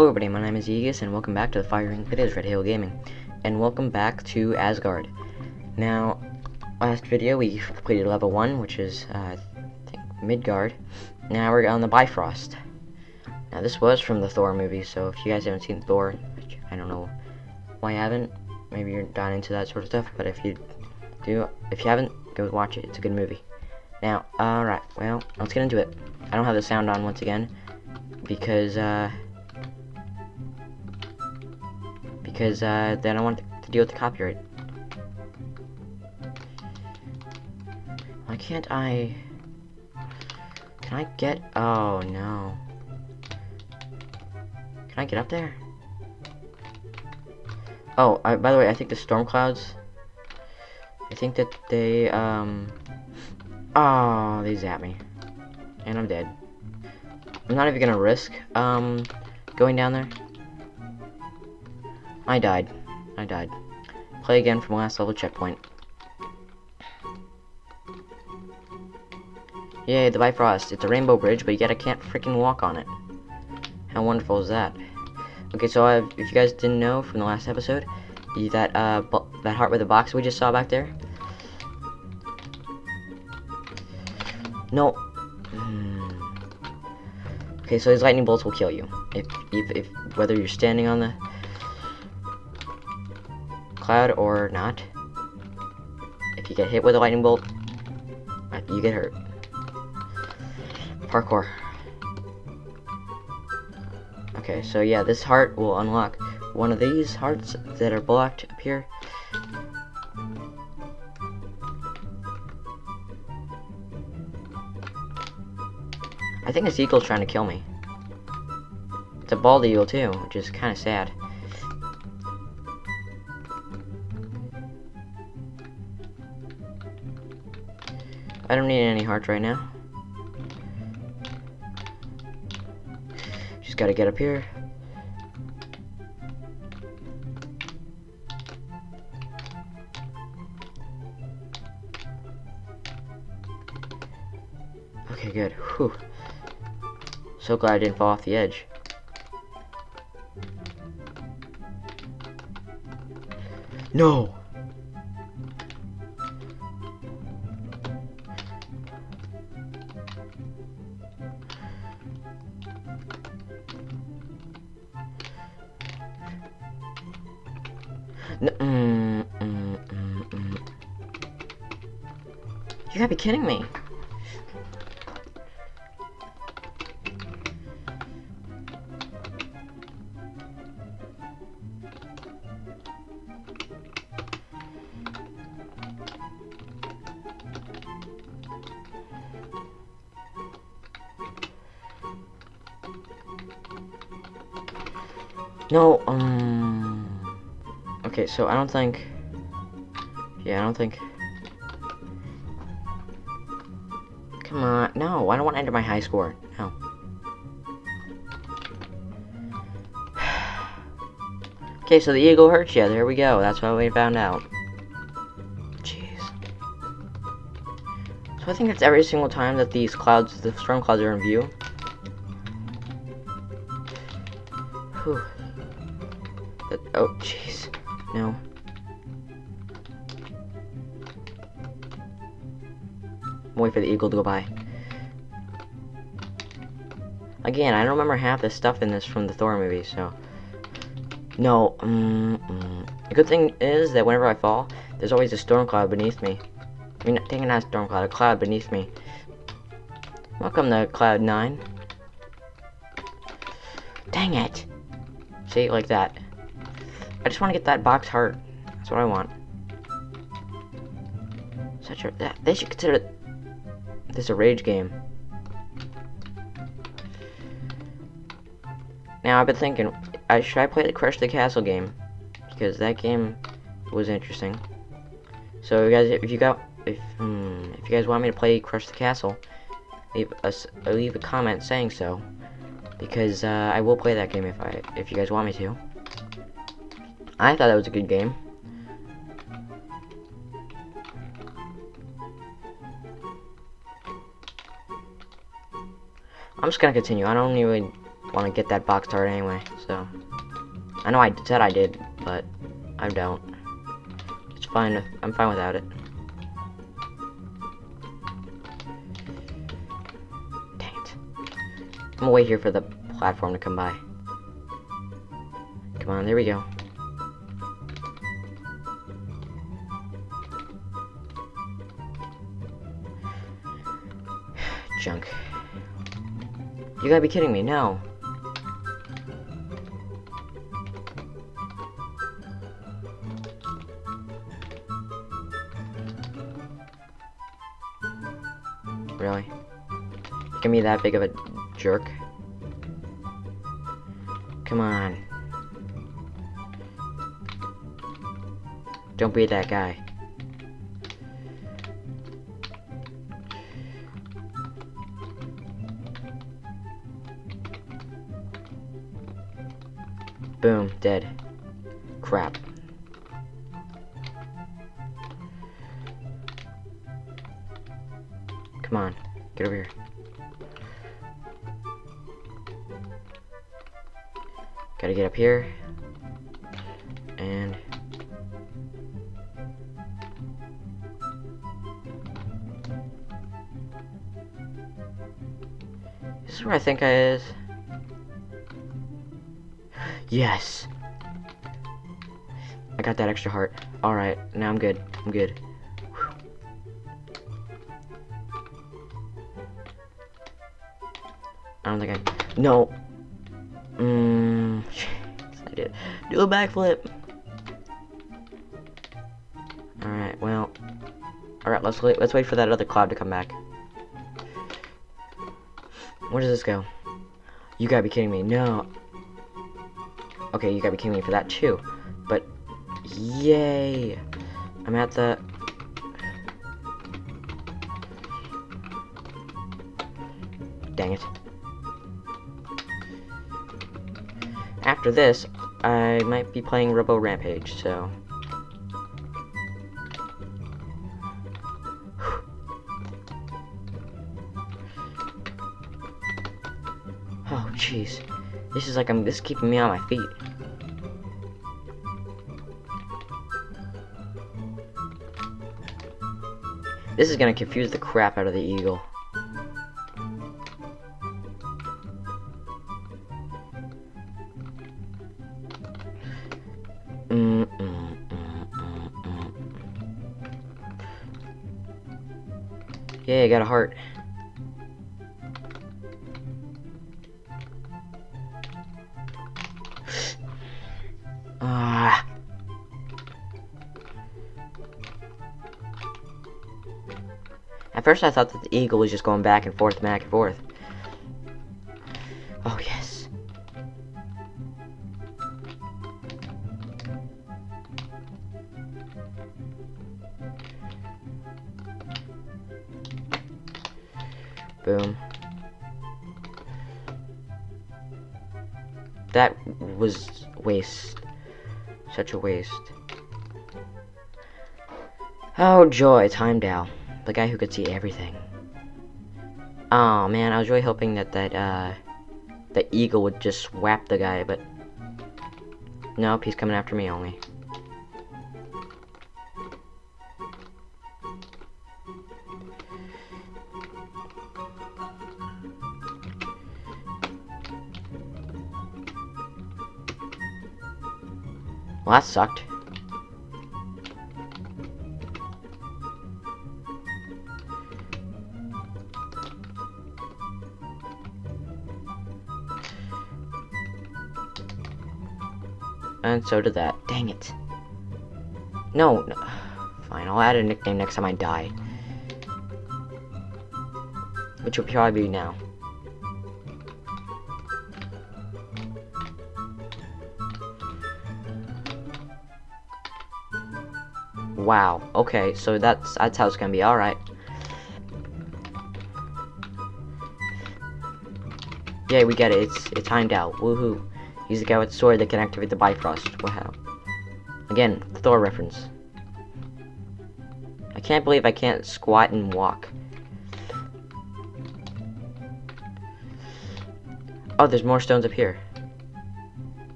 Hello everybody, my name is Aegis and welcome back to the firing it is Red Hill Gaming. And welcome back to Asgard. Now, last video we completed level 1, which is, uh, I think, Midgard. Now we're on the Bifrost. Now this was from the Thor movie, so if you guys haven't seen Thor, which I don't know why you haven't, maybe you're not into that sort of stuff, but if you do, if you haven't, go watch it, it's a good movie. Now, alright, well, let's get into it. I don't have the sound on once again, because, uh, because uh, then I want to deal with the copyright. Why can't I? Can I get? Oh no. Can I get up there? Oh, I, by the way, I think the storm clouds. I think that they um. Oh, they zap me, and I'm dead. I'm not even gonna risk um going down there. I died. I died. Play again from last level checkpoint. Yay, the Bifrost. It's a rainbow bridge, but yet I can't freaking walk on it. How wonderful is that? Okay, so I've, if you guys didn't know from the last episode, that uh, that heart with the box we just saw back there. No. Hmm. Okay, so these lightning bolts will kill you if, if, if whether you're standing on the cloud or not. If you get hit with a lightning bolt, uh, you get hurt. Parkour. Okay, so yeah, this heart will unlock one of these hearts that are blocked up here. I think this eagle's trying to kill me. It's a bald eagle too, which is kind of sad. I don't need any hearts right now. Just gotta get up here. Okay, good. Whew. So glad I didn't fall off the edge. No! Mm, mm, mm. You gotta be kidding me. No, um... Okay, so I don't think... Yeah, I don't think... Come on, no, I don't want to enter my high score. No. okay, so the eagle hurts you. There we go. That's what we found out. Jeez. So I think it's every single time that these clouds, the storm clouds are in view. Whew. That, oh, jeez. No. Wait for the eagle to go by. Again, I don't remember half the stuff in this from the Thor movie, so... No, mm, mm. The good thing is that whenever I fall, there's always a storm cloud beneath me. I mean, taking not a storm cloud, a cloud beneath me. Welcome to Cloud 9. Dang it! See, like that. I just want to get that box heart. That's what I want. Such a that they should consider this a rage game. Now I've been thinking, I should I play the Crush the Castle game because that game was interesting. So you guys, if you got, if hmm, if you guys want me to play Crush the Castle, leave us leave a comment saying so because uh, I will play that game if I if you guys want me to. I thought that was a good game. I'm just gonna continue. I don't even want to get that box turret anyway, so. I know I said I did, but I don't. It's fine. I'm fine without it. Dang it. I'm gonna wait here for the platform to come by. Come on, there we go. Junk. You gotta be kidding me, no. Really? You can be that big of a jerk? Come on. Don't be that guy. Boom, dead. Crap. Come on, get over here. Gotta get up here. And... This is where I think I is. Yes! I got that extra heart. Alright, now I'm good. I'm good. Whew. I don't think I... No! Mmm... I did. Do a backflip! Alright, well... Alright, let's wait, let's wait for that other cloud to come back. Where does this go? You gotta be kidding me. No. Okay, you gotta be kidding me for that too. But, yay! I'm at the... Dang it. After this, I might be playing Robo Rampage, so... Oh, jeez. This is like I'm. This is keeping me on my feet. This is gonna confuse the crap out of the eagle. Mm -mm -mm yeah, I got a heart. First I thought that the eagle was just going back and forth, back and forth. Oh, yes. Boom. That was waste. Such a waste. Oh joy, time Heimdall. The guy who could see everything. Oh man, I was really hoping that that, uh, the eagle would just swap the guy, but... Nope, he's coming after me only. Well, that sucked. And so did that. Dang it. No, no. Fine, I'll add a nickname next time I die. Which will probably be now. Wow. Okay, so that's that's how it's gonna be. All right. Yeah, we get it. It's it's Heimdall. Woohoo! He's the guy with the sword that can activate the Bifrost. Wow. Again, Thor reference. I can't believe I can't squat and walk. Oh, there's more stones up here.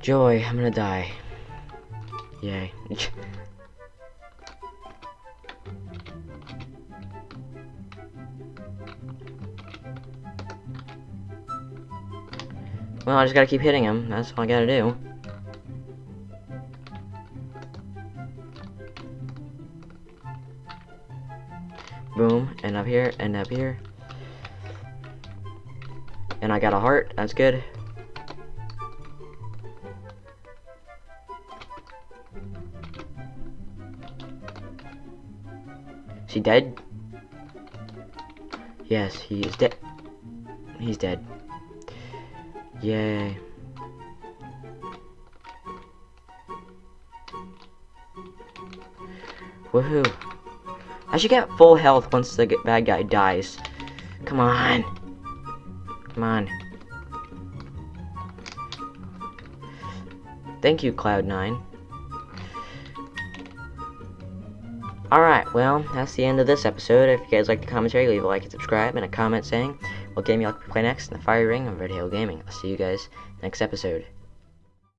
Joy, I'm gonna die. Yay. well, I just gotta keep hitting him. That's all I gotta do. Boom, and up here, and up here. And I got a heart, that's good. Is he dead? Yes, he is dead. He's dead. Yay. Woohoo. I should get full health once the bad guy dies. Come on. Come on. Thank you, Cloud9. Alright, well, that's the end of this episode. If you guys like the commentary, leave a like and subscribe, and a comment saying what game to play next in the Fire Ring of Red Hill Gaming. I'll see you guys next episode.